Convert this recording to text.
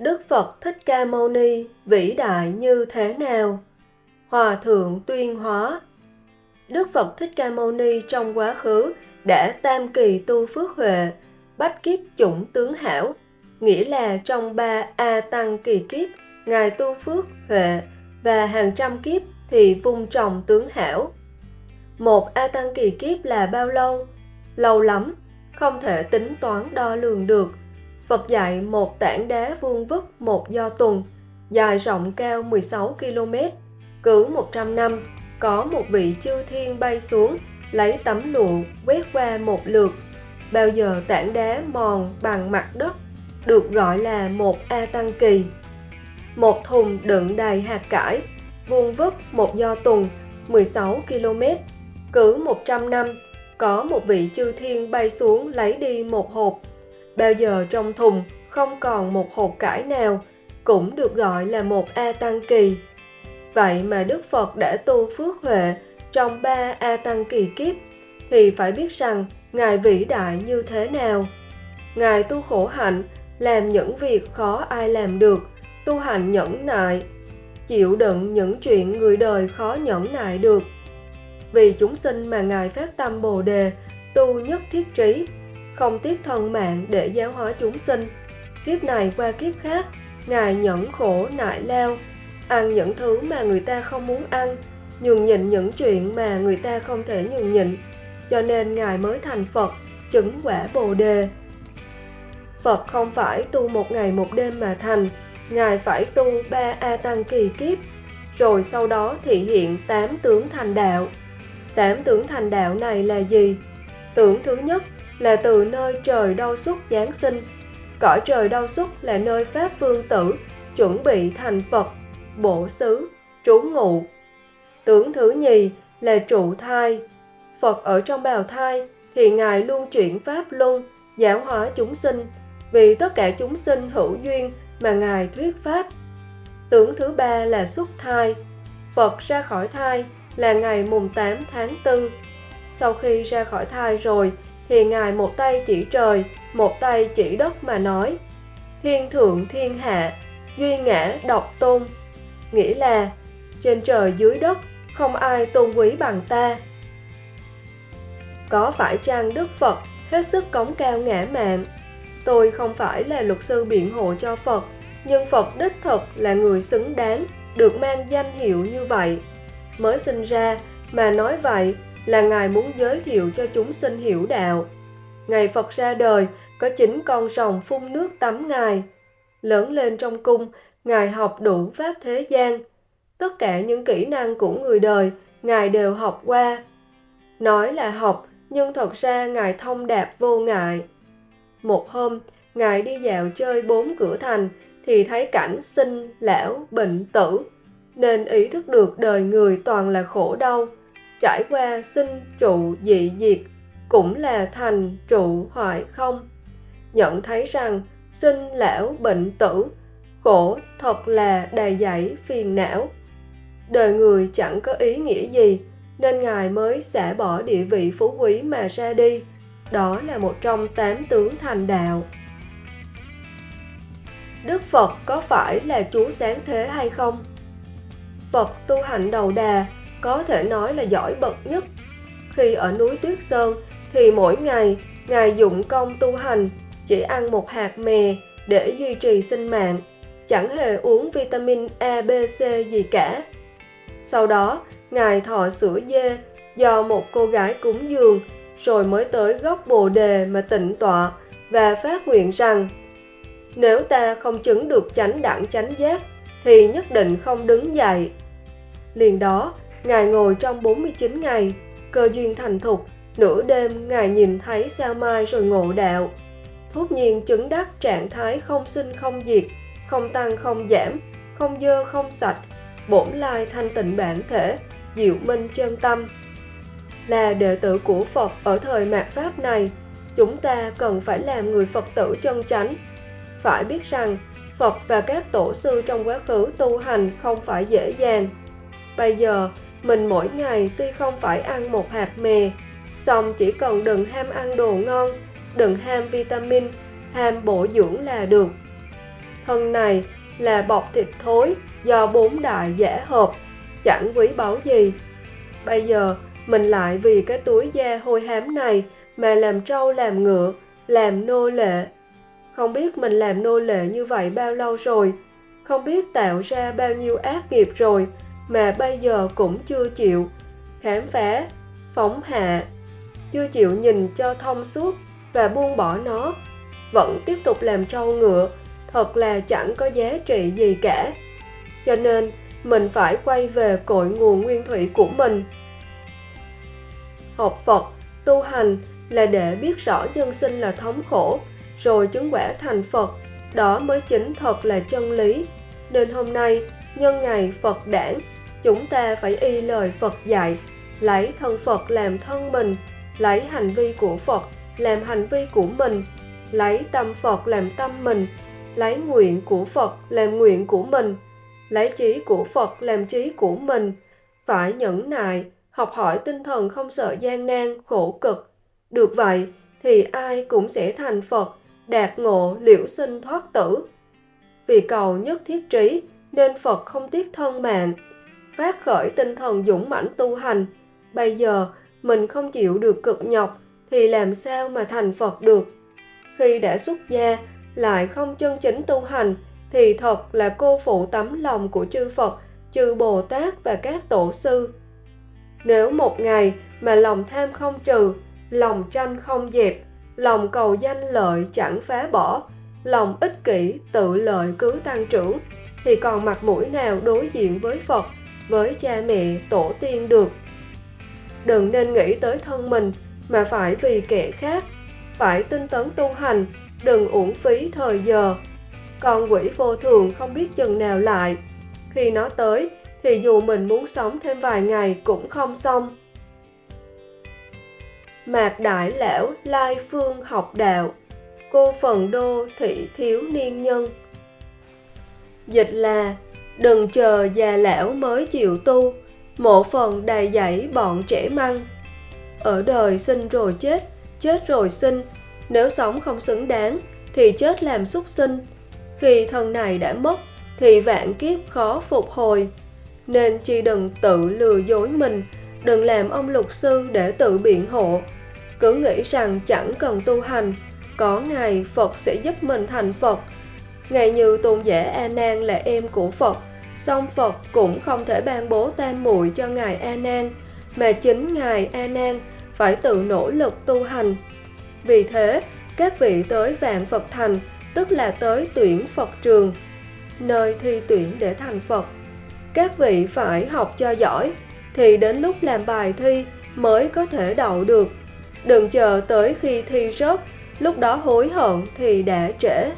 Đức Phật Thích Ca Mâu Ni vĩ đại như thế nào? Hòa thượng tuyên hóa Đức Phật Thích Ca Mâu Ni trong quá khứ đã tam kỳ tu phước huệ, bách kiếp chủng tướng hảo, nghĩa là trong ba A Tăng kỳ kiếp, Ngài tu phước huệ và hàng trăm kiếp thì vung trồng tướng hảo. Một A Tăng kỳ kiếp là bao lâu? Lâu lắm, không thể tính toán đo lường được. Phật dạy một tảng đá vuông vức một do tuần, dài rộng cao 16 km, cứ 100 năm, có một vị chư thiên bay xuống, lấy tấm lụa quét qua một lượt. Bao giờ tảng đá mòn bằng mặt đất, được gọi là một A Tăng Kỳ. Một thùng đựng đầy hạt cải, vuông vức một do tuần, 16 km, cứ 100 năm, có một vị chư thiên bay xuống lấy đi một hộp. Bao giờ trong thùng không còn một hộp cải nào, cũng được gọi là một A Tăng Kỳ. Vậy mà Đức Phật đã tu phước huệ trong ba A Tăng kỳ kiếp, thì phải biết rằng Ngài vĩ đại như thế nào. Ngài tu khổ hạnh, làm những việc khó ai làm được, tu hành nhẫn nại, chịu đựng những chuyện người đời khó nhẫn nại được. Vì chúng sinh mà Ngài phát tâm Bồ Đề, tu nhất thiết trí, không tiếc thân mạng để giáo hóa chúng sinh. Kiếp này qua kiếp khác, Ngài nhẫn khổ nại lao, ăn những thứ mà người ta không muốn ăn, nhường nhịn những chuyện mà người ta không thể nhường nhịn, cho nên Ngài mới thành Phật, chứng quả Bồ Đề. Phật không phải tu một ngày một đêm mà thành, Ngài phải tu ba A Tăng kỳ kiếp, rồi sau đó thị hiện tám tướng thành đạo. Tám tướng thành đạo này là gì? Tưởng thứ nhất là từ nơi trời đau xuất Giáng sinh. Cõi trời đau xuất là nơi Pháp Vương Tử chuẩn bị thành Phật bổ xứ, trú ngụ. Tướng thứ nhì là trụ thai. Phật ở trong bào thai thì Ngài luôn chuyển Pháp luân, giáo hóa chúng sinh, vì tất cả chúng sinh hữu duyên mà Ngài thuyết Pháp. Tướng thứ ba là xuất thai. Phật ra khỏi thai là ngày mùng 8 tháng 4. Sau khi ra khỏi thai rồi thì Ngài một tay chỉ trời, một tay chỉ đất mà nói Thiên thượng thiên hạ, duy ngã độc tôn, nghĩa là trên trời dưới đất không ai tôn quý bằng ta. Có phải chăng Đức Phật hết sức cống cao ngã mạn? Tôi không phải là luật sư biện hộ cho Phật, nhưng Phật đích thực là người xứng đáng được mang danh hiệu như vậy. Mới sinh ra mà nói vậy là Ngài muốn giới thiệu cho chúng sinh hiểu đạo. Ngày Phật ra đời có chín con rồng phun nước tắm Ngài. Lớn lên trong cung Ngài học đủ pháp thế gian. Tất cả những kỹ năng của người đời, Ngài đều học qua. Nói là học, nhưng thật ra Ngài thông đạt vô ngại. Một hôm, Ngài đi dạo chơi bốn cửa thành, thì thấy cảnh sinh, lão, bệnh, tử, nên ý thức được đời người toàn là khổ đau. Trải qua sinh, trụ, dị, diệt, cũng là thành, trụ, hoại, không. Nhận thấy rằng sinh, lão, bệnh, tử khổ thật là đầy dẫy phiền não. Đời người chẳng có ý nghĩa gì, nên Ngài mới xả bỏ địa vị phú quý mà ra đi. Đó là một trong tám tướng thành đạo. Đức Phật có phải là Chúa sáng thế hay không? Phật tu hành đầu đà, có thể nói là giỏi bậc nhất. Khi ở núi Tuyết Sơn, thì mỗi ngày Ngài dụng công tu hành, chỉ ăn một hạt mè để duy trì sinh mạng chẳng hề uống vitamin A, B, C gì cả. Sau đó, Ngài thọ sữa dê do một cô gái cúng dường, rồi mới tới gốc bồ đề mà tịnh tọa và phát nguyện rằng nếu ta không chứng được chánh đẳng chánh giác thì nhất định không đứng dậy. Liền đó, Ngài ngồi trong 49 ngày, cơ duyên thành thục, nửa đêm Ngài nhìn thấy sao mai rồi ngộ đạo. Thốt nhiên chứng đắc trạng thái không sinh không diệt, không tăng không giảm, không dơ không sạch, bổn lai thanh tịnh bản thể, diệu minh chân tâm. Là đệ tử của Phật ở thời mạt Pháp này, chúng ta cần phải làm người Phật tử chân chánh. Phải biết rằng, Phật và các tổ sư trong quá khứ tu hành không phải dễ dàng. Bây giờ, mình mỗi ngày tuy không phải ăn một hạt mè, song chỉ cần đừng ham ăn đồ ngon, đừng ham vitamin, ham bổ dưỡng là được thân này là bọc thịt thối do bốn đại giả hợp, chẳng quý báu gì. Bây giờ, mình lại vì cái túi da hôi hám này mà làm trâu làm ngựa, làm nô lệ. Không biết mình làm nô lệ như vậy bao lâu rồi, không biết tạo ra bao nhiêu ác nghiệp rồi mà bây giờ cũng chưa chịu khám phá, phóng hạ, chưa chịu nhìn cho thông suốt và buông bỏ nó, vẫn tiếp tục làm trâu ngựa, thật là chẳng có giá trị gì cả. Cho nên, mình phải quay về cội nguồn nguyên thủy của mình. Học Phật, tu hành là để biết rõ nhân sinh là thống khổ, rồi chứng quả thành Phật, đó mới chính thật là chân lý. Nên hôm nay, nhân ngày Phật đản, chúng ta phải y lời Phật dạy, lấy thân Phật làm thân mình, lấy hành vi của Phật làm hành vi của mình, lấy tâm Phật làm tâm mình, lấy nguyện của Phật làm nguyện của mình, lấy trí của Phật làm trí của mình, phải nhẫn nại, học hỏi tinh thần không sợ gian nan, khổ cực. Được vậy thì ai cũng sẽ thành Phật, đạt ngộ liễu sinh thoát tử. Vì cầu nhất thiết trí nên Phật không tiếc thân mạng, phát khởi tinh thần dũng mãnh tu hành. Bây giờ mình không chịu được cực nhọc thì làm sao mà thành Phật được? Khi đã xuất gia lại không chân chính tu hành thì thật là cô phụ tấm lòng của chư Phật, chư Bồ Tát và các tổ sư. Nếu một ngày mà lòng tham không trừ, lòng tranh không dẹp, lòng cầu danh lợi chẳng phá bỏ, lòng ích kỷ tự lợi cứ tăng trưởng, thì còn mặt mũi nào đối diện với Phật, với cha mẹ, tổ tiên được. Đừng nên nghĩ tới thân mình mà phải vì kẻ khác, phải tinh tấn tu hành, đừng uổng phí thời giờ. Còn quỷ vô thường không biết chừng nào lại. Khi nó tới, thì dù mình muốn sống thêm vài ngày cũng không xong. Mạc Đại Lão Lai Phương học đạo Cô phần đô thị thiếu niên nhân Dịch là Đừng chờ già lão mới chịu tu Mộ phần đầy dẫy bọn trẻ măng ở đời sinh rồi chết, chết rồi sinh, nếu sống không xứng đáng thì chết làm súc sinh. Khi thân này đã mất thì vạn kiếp khó phục hồi. Nên chi đừng tự lừa dối mình, đừng làm ông luật sư để tự biện hộ. Cứ nghĩ rằng chẳng cần tu hành, có ngày Phật sẽ giúp mình thành Phật. Ngày như tôn giả A Nan là em của Phật, song Phật cũng không thể ban bố tam muội cho ngài A Nan, mà chính ngài A Nan phải tự nỗ lực tu hành. Vì thế, các vị tới vạn Phật thành, tức là tới tuyển Phật trường, nơi thi tuyển để thành Phật. Các vị phải học cho giỏi, thì đến lúc làm bài thi mới có thể đậu được. Đừng chờ tới khi thi rớt, lúc đó hối hận thì đã trễ.